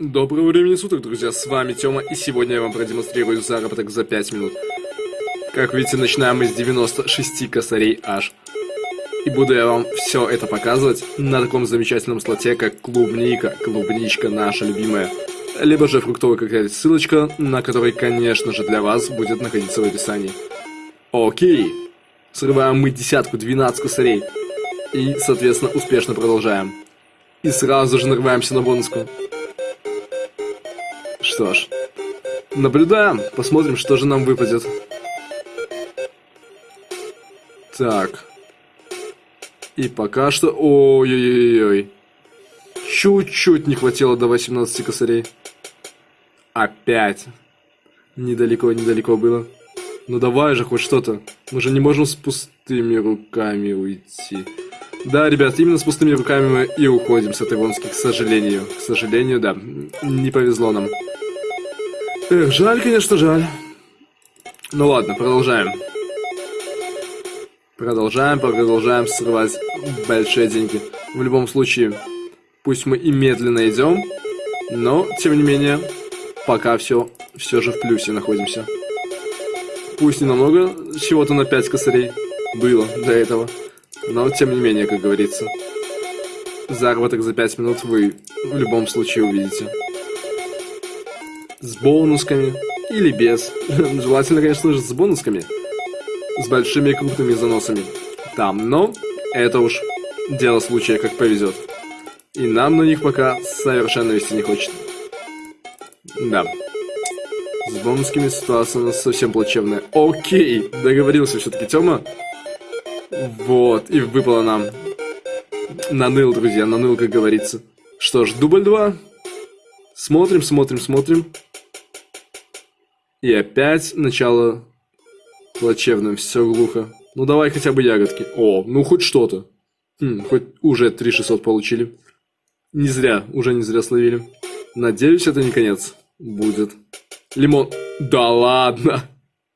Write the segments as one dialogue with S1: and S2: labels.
S1: Доброго времени суток, друзья, с вами Тёма, и сегодня я вам продемонстрирую заработок за 5 минут. Как видите, начинаем мы с 96 косарей аж. И буду я вам все это показывать на таком замечательном слоте, как клубника, клубничка наша любимая. Либо же фруктовая какая-то ссылочка, на которой, конечно же, для вас будет находиться в описании. Окей. Срываем мы десятку, 12 косарей. И, соответственно, успешно продолжаем. И сразу же нарываемся на бонуску. Что ж, наблюдаем, посмотрим, что же нам выпадет. Так. И пока что... Ой-ой-ой-ой. Чуть-чуть не хватило до 18 косарей. Опять. Недалеко-недалеко было. Ну давай же хоть что-то. Мы же не можем с пустыми руками уйти. Да, ребят, именно с пустыми руками мы и уходим с этой вонски, к сожалению. К сожалению, да. Не повезло нам. Эх, жаль, конечно, жаль. Ну ладно, продолжаем. Продолжаем, продолжаем срывать большие деньги. В любом случае, пусть мы и медленно идем, но, тем не менее, пока все, все же в плюсе находимся. Пусть не намного, чего-то на 5 косарей было до этого, но, тем не менее, как говорится, заработок за 5 минут вы в любом случае увидите с бонусками или без. Желательно, конечно же, с бонусками. С большими крупными заносами. Там, но это уж дело случая, как повезет. И нам на них пока совершенно вести не хочет. Да. С бонусками ситуация у нас совсем плачевная. Окей, договорился все-таки Тёма. Вот, и выпало нам. Наныл, друзья, наныл, как говорится. Что ж, дубль 2. Смотрим, смотрим, смотрим. И опять начало плачевным, все глухо. Ну давай хотя бы ягодки. О, ну хоть что-то. Хм, хоть уже 3600 получили. Не зря, уже не зря словили. Надеюсь, это не конец будет. Лимон. Да ладно.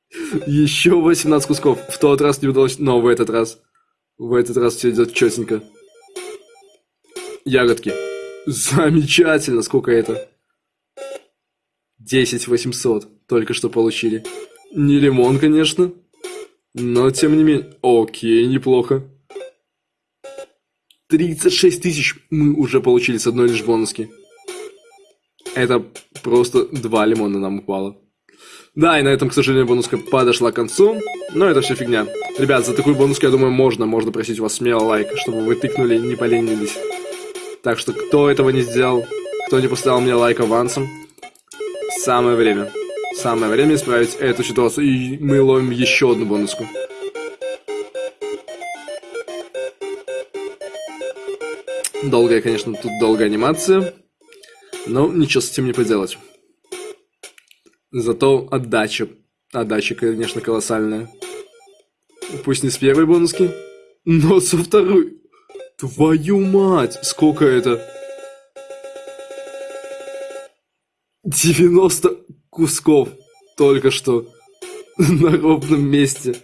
S1: Еще 18 кусков. В тот раз не удалось, но в этот раз. В этот раз все идет четенько. Ягодки. Замечательно, сколько это? 10 800 только что получили. Не лимон, конечно. Но, тем не менее... Окей, неплохо. 36 тысяч мы уже получили с одной лишь бонуски. Это просто два лимона нам упало. Да, и на этом, к сожалению, бонуска подошла к концу. Но это все фигня. Ребят, за такую бонуску, я думаю, можно. Можно просить у вас смело лайк, чтобы вы тыкнули, не поленились. Так что, кто этого не сделал, кто не поставил мне лайк авансом, самое время. Самое время исправить эту ситуацию, и мы ловим еще одну бонуску. Долгая, конечно, тут долгая анимация, но ничего с этим не поделать. Зато отдача, отдача, конечно, колоссальная. Пусть не с первой бонуски, но со второй. Твою мать, сколько это? 90 кусков только что на ровном месте.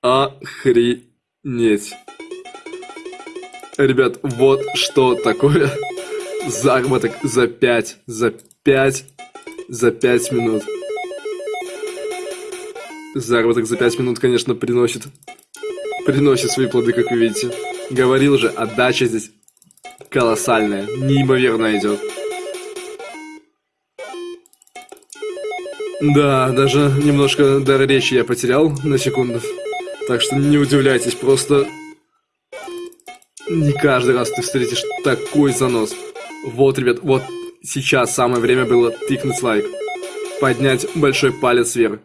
S1: Охренеть. Ребят, вот что такое заработок за 5, за 5, за 5 минут. Заработок за 5 минут, конечно, приносит, приносит свои плоды, как вы видите. Говорил же, отдача здесь колоссальная, неимоверно идет. Да, даже немножко дар речи я потерял на секунду. Так что не удивляйтесь, просто не каждый раз ты встретишь такой занос. Вот, ребят, вот сейчас самое время было тыкнуть лайк. Поднять большой палец вверх.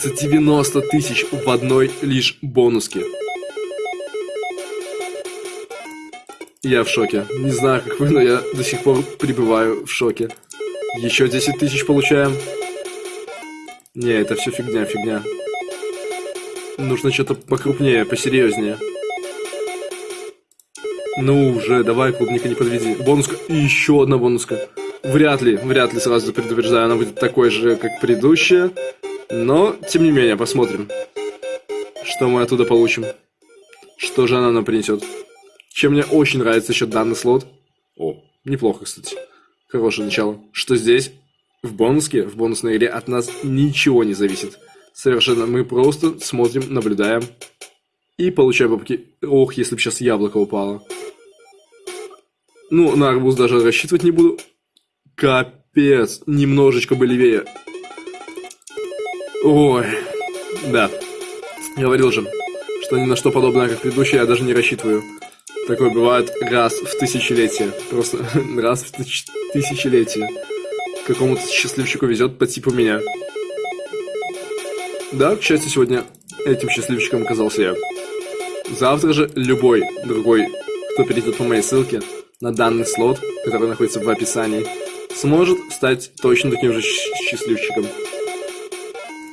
S1: За 90 тысяч в одной лишь бонуске. Я в шоке. Не знаю, как вы, но я до сих пор пребываю в шоке. Еще 10 тысяч получаем. Не, это все фигня, фигня. Нужно что-то покрупнее, посерьезнее. Ну уже, давай, клубника, не подведи. Бонуска. Еще одна бонуска. Вряд ли, вряд ли, сразу предупреждаю, она будет такой же, как предыдущая. Но, тем не менее, посмотрим, что мы оттуда получим. Что же она нам принесет. Чем мне очень нравится еще данный слот. О, неплохо, кстати. Хорошее начало. Что здесь? В бонуске, в бонусной игре от нас ничего не зависит. Совершенно мы просто смотрим, наблюдаем и получаем бабки. Ох, если бы сейчас яблоко упало. Ну, на арбуз даже рассчитывать не буду. Капец, немножечко бы левее. Ой, да. Говорил же, что ни на что подобное, как предыдущее, я даже не рассчитываю. Такое бывает раз в тысячелетие. Просто раз в тысяч... тысячелетие. Какому-то счастливчику везет по типу меня. Да, к счастью, сегодня этим счастливчиком оказался я. Завтра же любой другой, кто перейдет по моей ссылке на данный слот, который находится в описании, сможет стать точно таким же счастливчиком.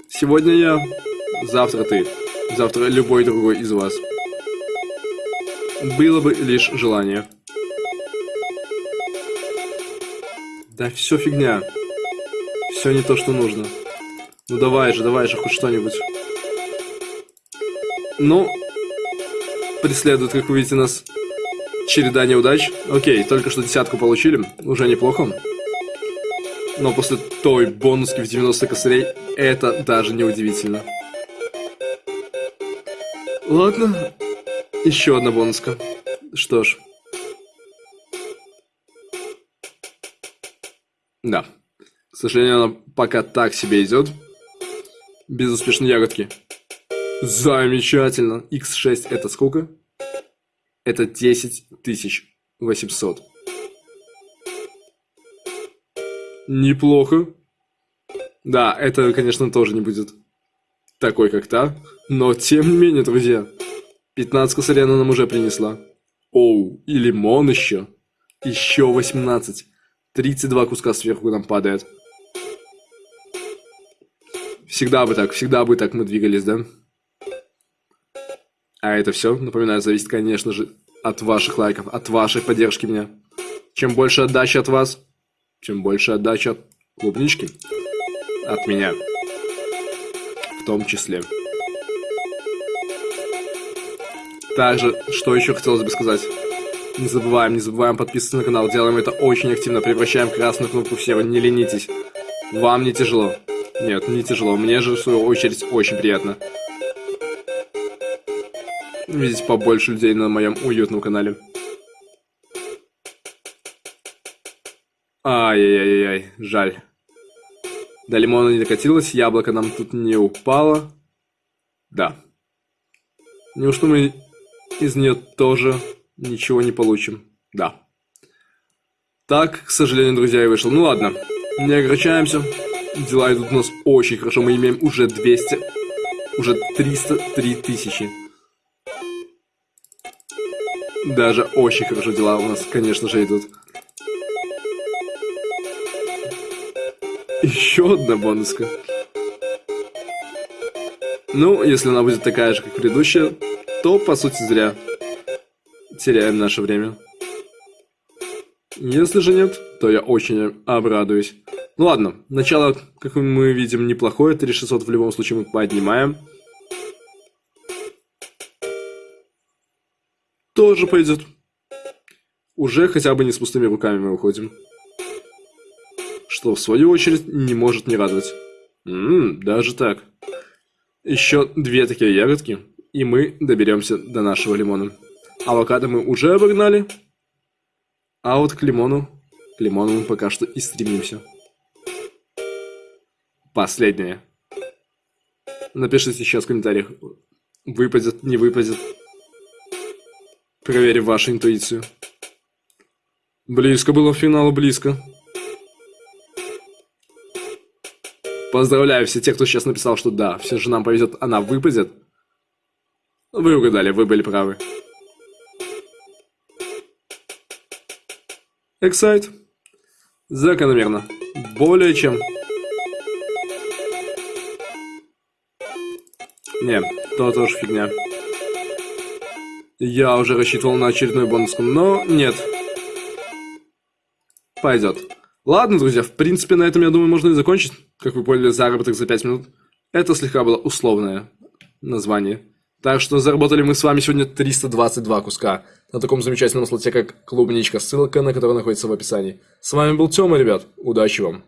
S1: Сегодня я, завтра ты, завтра любой другой из вас. Было бы лишь желание. Да все фигня. Все не то, что нужно. Ну давай же, давай же, хоть что-нибудь. Ну, преследует, как вы видите, нас череда неудач. Окей, только что десятку получили, уже неплохо. Но после той бонуски в 90 косарей, это даже не удивительно. Ладно, еще одна бонуска. Что ж. Да. К сожалению, она пока так себе идет. Безуспешные ягодки. Замечательно. X6 это сколько? Это 10 800. Неплохо. Да, это, конечно, тоже не будет такой, как та. Но, тем не менее, друзья, 15 косарей она нам уже принесла. Оу, и лимон еще. Еще 18. 32 куска сверху нам падает. Всегда бы так, всегда бы так мы двигались, да? А это все, напоминаю, зависит, конечно же, от ваших лайков, от вашей поддержки меня. Чем больше отдачи от вас, чем больше отдачи от клубнички, от меня, в том числе. Также, что еще хотелось бы сказать. Не забываем, не забываем подписываться на канал. Делаем это очень активно. Превращаем красную кнопку в серую. Не ленитесь. Вам не тяжело. Нет, не тяжело. Мне же, в свою очередь, очень приятно. Видеть побольше людей на моем уютном канале. Ай-яй-яй-яй, жаль. До лимона не докатилось, яблоко нам тут не упало. Да. Неужто мы из нее тоже ничего не получим. Да. Так, к сожалению, друзья, и вышел. Ну ладно, не огорчаемся. Дела идут у нас очень хорошо. Мы имеем уже 200, уже 303 тысячи. Даже очень хорошо дела у нас, конечно же, идут. Еще одна бонуска. Ну, если она будет такая же, как предыдущая, то, по сути, зря теряем наше время. Если же нет, то я очень обрадуюсь. Ну ладно, начало, как мы видим, неплохое. 3600 в любом случае мы поднимаем. Тоже пойдет. Уже хотя бы не с пустыми руками мы уходим. Что, в свою очередь, не может не радовать. Ммм, даже так. Еще две такие ягодки и мы доберемся до нашего лимона. Авокадо мы уже обогнали, а вот к лимону, к лимону мы пока что и стремимся. Последнее. Напишите сейчас в комментариях, выпадет, не выпадет. Проверим вашу интуицию. Близко было в финалу, близко. Поздравляю все тех, кто сейчас написал, что да, все же нам повезет, она выпадет. Вы угадали, вы были правы. Эксайт. Закономерно. Более чем. Не, то тоже фигня. Я уже рассчитывал на очередную бонуску, но нет. Пойдет. Ладно, друзья, в принципе, на этом, я думаю, можно и закончить. Как вы поняли, заработок за 5 минут. Это слегка было условное название. Так что заработали мы с вами сегодня 322 куска на таком замечательном слоте, как клубничка, ссылка на который находится в описании. С вами был Тёма, ребят. Удачи вам!